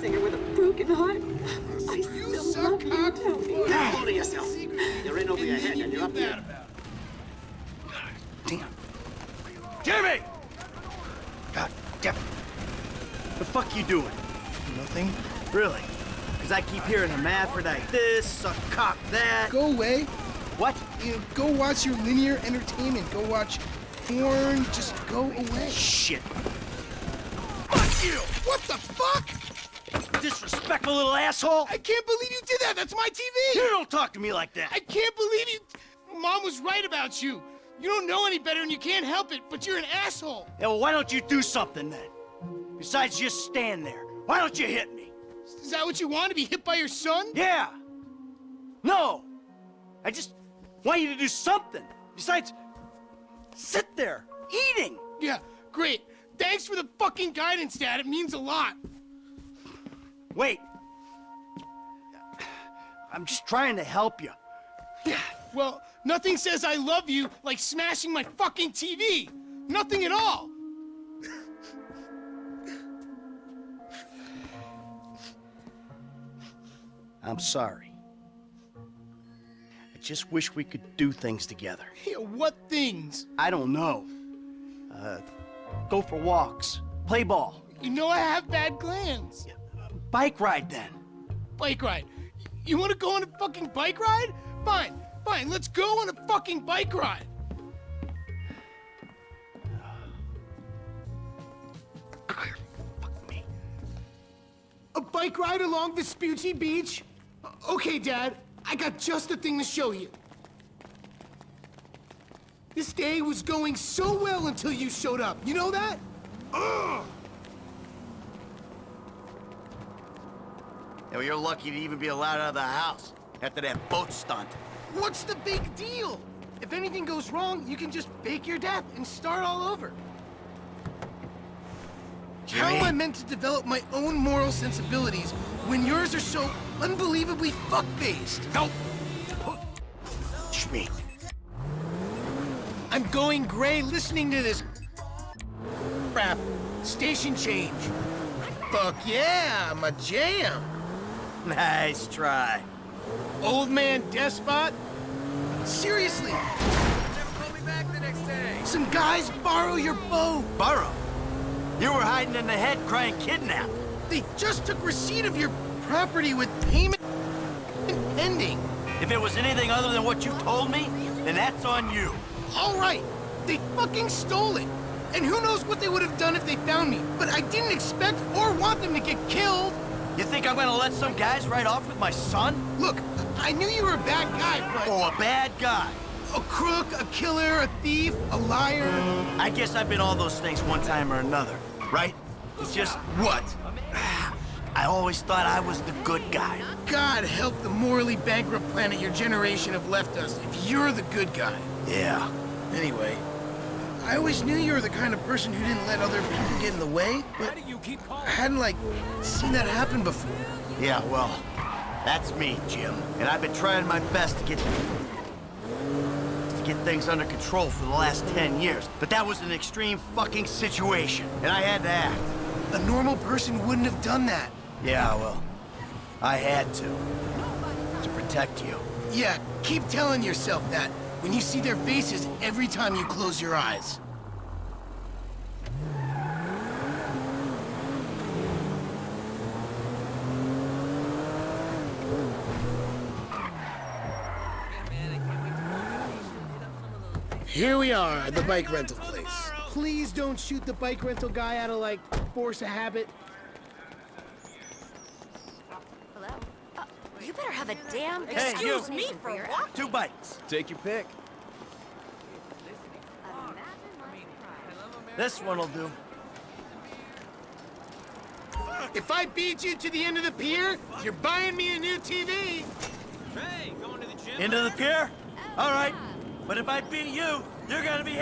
singer with a broken heart. I You still suck love you, Tony. for Hold yourself. You're in over your head and you're up here. Damn. Jimmy! God damn it. The fuck you doing? Nothing. Really? Because I keep hearing hermaphrodite this, suck cock that. Go away. What? You know, go watch your linear entertainment. Go watch porn. Just go away. Shit. Fuck you! What the fuck? Disrespectful little asshole. I can't believe you did that. That's my TV. You don't talk to me like that. I can't believe you. Mom was right about you. You don't know any better and you can't help it, but you're an asshole. Yeah, well, why don't you do something then? Besides just stand there. Why don't you hit me? Is that what you want to be hit by your son? Yeah. No. I just want you to do something. Besides, sit there, eating. Yeah, great. Thanks for the fucking guidance, Dad. It means a lot. Wait. I'm just trying to help you. Yeah, well, nothing says I love you like smashing my fucking TV. Nothing at all. I'm sorry. I just wish we could do things together. Yeah, what things? I don't know. Uh, go for walks, play ball, You know I have bad glands. Bike ride then. Bike ride. You want to go on a fucking bike ride? Fine, fine. Let's go on a fucking bike ride. Fuck me. A bike ride along Vespucci Beach? Okay, Dad. I got just the thing to show you. This day was going so well until you showed up. You know that? Ugh! Well, you're lucky to even be allowed out of the house after that boat stunt. What's the big deal? If anything goes wrong, you can just fake your death and start all over. How am I meant to develop my own moral sensibilities when yours are so unbelievably fuck-based? Go! Shmi. I'm going gray listening to this crap. Station change. Fuck yeah, I'm jam. Nice try. Old man despot? Seriously, Never call me back the next day. some guys borrow your boat. Borrow? You were hiding in the head crying kidnapped. They just took receipt of your property with payment pending. If it was anything other than what you told me, then that's on you. All right, they fucking stole it. And who knows what they would have done if they found me. But I didn't expect or want them to get killed. You think I'm gonna let some guys ride off with my son? Look, I knew you were a bad guy, but Oh, a bad guy. a crook, a killer, a thief, a liar. I guess I've been all those things one time or another, right? It's just, What? I always thought I was the good guy. God help the morally bankrupt planet your generation have left us if you're the good guy. Yeah. Anyway, I always knew you were the kind of person who didn't let other people get in the way, but I hadn't, like, seen that happen before. Yeah, well, that's me, Jim. And I've been trying my best to get to get things under control for the last 10 years. But that was an extreme fucking situation, and I had to act. A normal person wouldn't have done that. Yeah, well, I had to. To protect you. Yeah, keep telling yourself that when you see their faces every time you close your eyes. Here we are at the bike rental place. Please don't shoot the bike rental guy out of, like, force of habit. Hello? Uh, you better have a damn good Hey, you. excuse me for what? Two bites. Take your pick. This one'll do. If I beat you to the end of the pier, you're buying me a new TV. Into the pier? All right. But if I beat you, you're gonna be